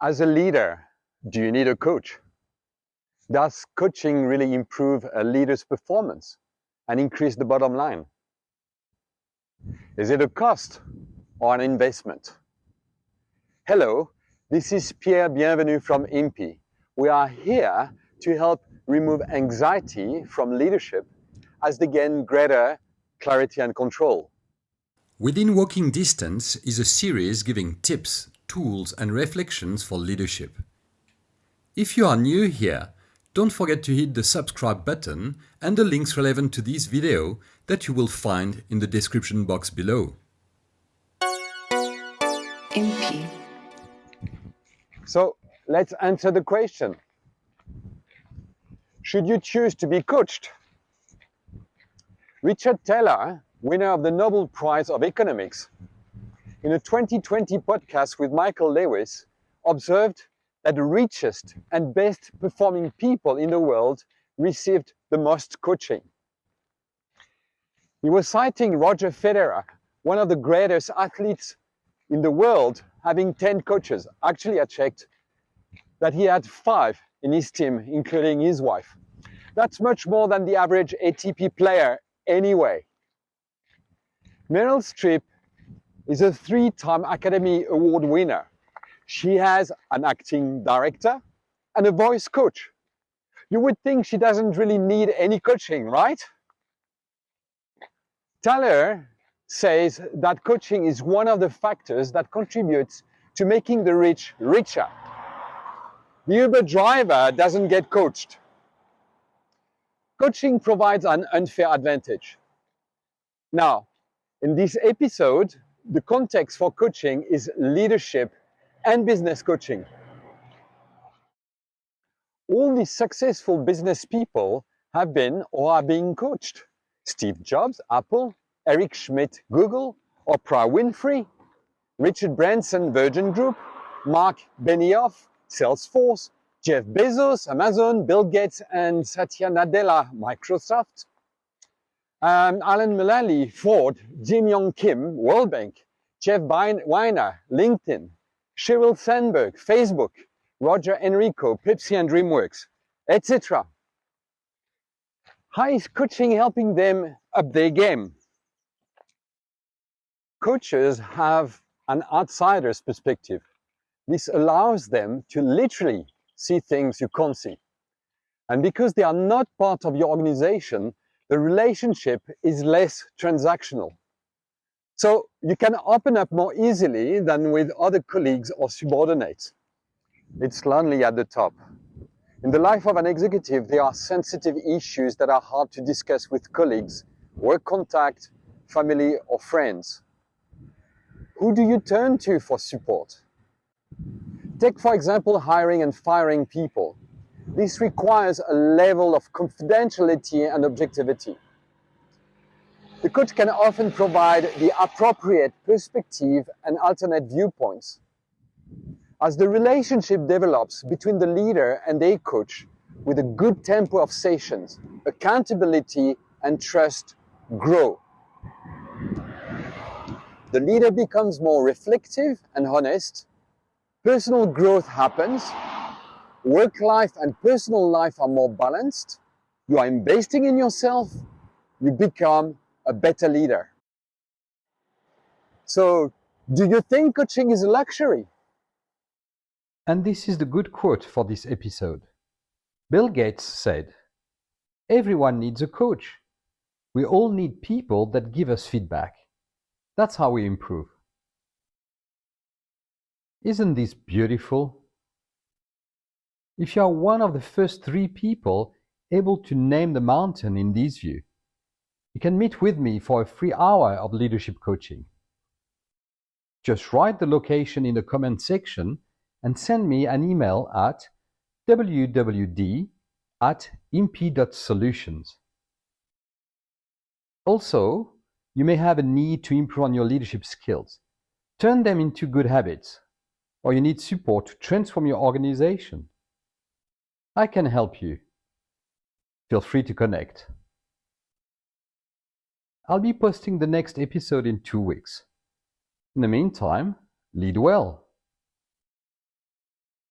As a leader, do you need a coach? Does coaching really improve a leader's performance and increase the bottom line? Is it a cost or an investment? Hello, this is Pierre Bienvenu from IMPI. We are here to help remove anxiety from leadership as they gain greater clarity and control. Within Walking Distance is a series giving tips, tools and reflections for leadership. If you are new here, don't forget to hit the subscribe button and the links relevant to this video that you will find in the description box below. MP. So let's answer the question. Should you choose to be coached? Richard Thaler, winner of the Nobel Prize of Economics, in a 2020 podcast with Michael Lewis, observed that the richest and best performing people in the world received the most coaching. He was citing Roger Federer, one of the greatest athletes in the world, having 10 coaches. Actually, I checked that he had five in his team, including his wife. That's much more than the average ATP player anyway. Meryl Streep is a three-time Academy Award winner. She has an acting director and a voice coach. You would think she doesn't really need any coaching, right? Thaler says that coaching is one of the factors that contributes to making the rich richer. The Uber driver doesn't get coached. Coaching provides an unfair advantage. Now, in this episode, the context for coaching is leadership and business coaching. All these successful business people have been or are being coached. Steve Jobs, Apple, Eric Schmidt, Google, Oprah Winfrey, Richard Branson, Virgin Group, Marc Benioff, Salesforce, Jeff Bezos, Amazon, Bill Gates, and Satya Nadella, Microsoft, um, Alan Mulally, Ford, Jim Yong Kim, World Bank, Jeff Weiner, LinkedIn, Sheryl Sandberg, Facebook, Roger Enrico, Pepsi and DreamWorks, etc. How is coaching helping them up their game? Coaches have an outsider's perspective. This allows them to literally see things you can't see. And because they are not part of your organization, the relationship is less transactional. So you can open up more easily than with other colleagues or subordinates. It's lonely at the top. In the life of an executive, there are sensitive issues that are hard to discuss with colleagues, work contact, family or friends. Who do you turn to for support? Take, for example, hiring and firing people. This requires a level of confidentiality and objectivity. The coach can often provide the appropriate perspective and alternate viewpoints. As the relationship develops between the leader and their coach, with a good tempo of sessions, accountability and trust grow. The leader becomes more reflective and honest, personal growth happens, work life and personal life are more balanced, you are investing in yourself, you become a better leader. So, do you think coaching is a luxury? And this is the good quote for this episode. Bill Gates said, Everyone needs a coach. We all need people that give us feedback. That's how we improve. Isn't this beautiful? If you are one of the first three people able to name the mountain in this view, you can meet with me for a free hour of leadership coaching. Just write the location in the comment section and send me an email at wwd at imp.solutions. Also, you may have a need to improve on your leadership skills. Turn them into good habits or you need support to transform your organization, I can help you. Feel free to connect. I'll be posting the next episode in two weeks. In the meantime, lead well.